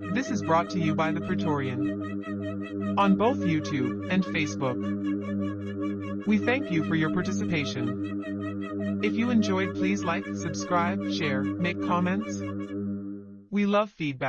This is brought to you by the Praetorian on both YouTube and Facebook. We thank you for your participation. If you enjoyed, please like, subscribe, share, make comments. We love feedback.